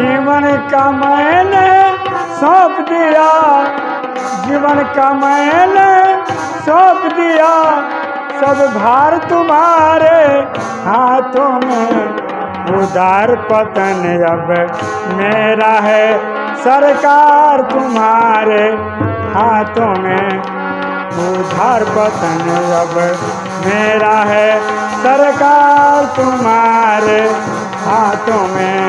जीवन का मैंने सौंप दिया। जीवन का मैंने सौंप दिया। सब भार तुम्हारे हाथों में। उदार पतन अब मेरा है, सरकार तुम्हारे हाथों में। उधार पतन अब मेरा है, सरकार तुम्हारे हाथों में।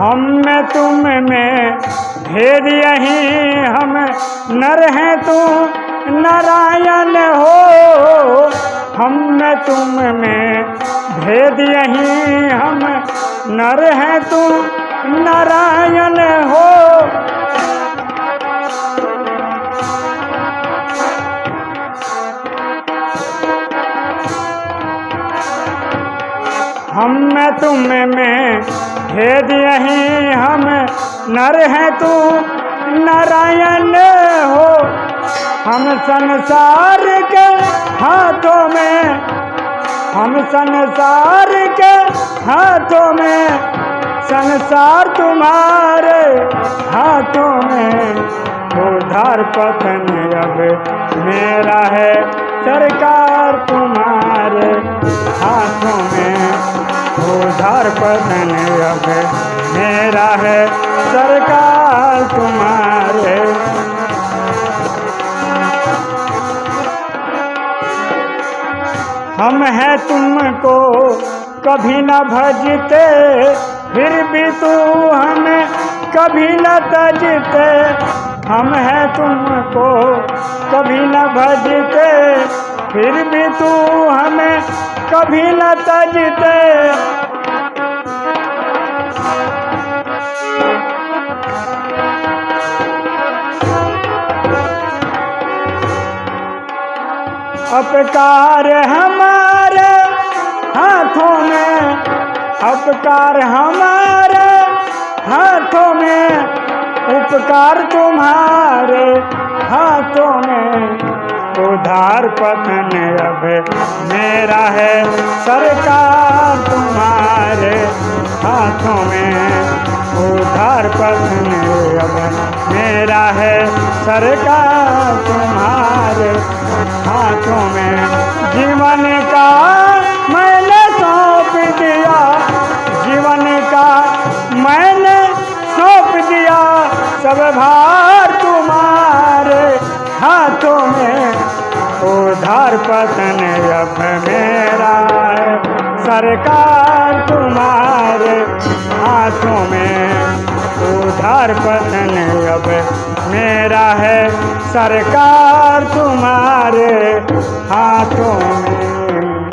हम में तुम में भेद यही, हम नर हैं तू नारायण हो। हम में तुम में भेद यही, हम नर हैं तू नारायण हो। हम में तुम में भेद यही हम नर हैं तू, नारायण हो। हम संसार के हाथों में, हम संसार के हाथों में, संसार तुम्हारे हाथों में। उधार पतन अब मेरा है, सरकार तुम्हारे पतन अब मेरा है सरकार तुम्हारे। हम हैं तुमको कभी न भजते, फिर भी तू हमें कभी न तजते। हम हैं तुमको कभी न भजते, फिर भी तू हमें कभी न तजते। अपकार हमारे हाथों में, अपकार हमारे हाथों में, उपकार तुम्हारे हाथों में। उधार पतन अब मेरा है सरकार। हाथों में उधार पतन अब मेरा है सरकार तुम्हारे हाथों में। जीवन का मैंने सौंप दिया, जीवन का मैंने सौंप दिया, सब भार तुम्हारे हाथों में। उधार पतन अब मेरा है सरकार। हाथों में। उधार पतन अब मेरा है। सरकार तुम्हारे हाथों में।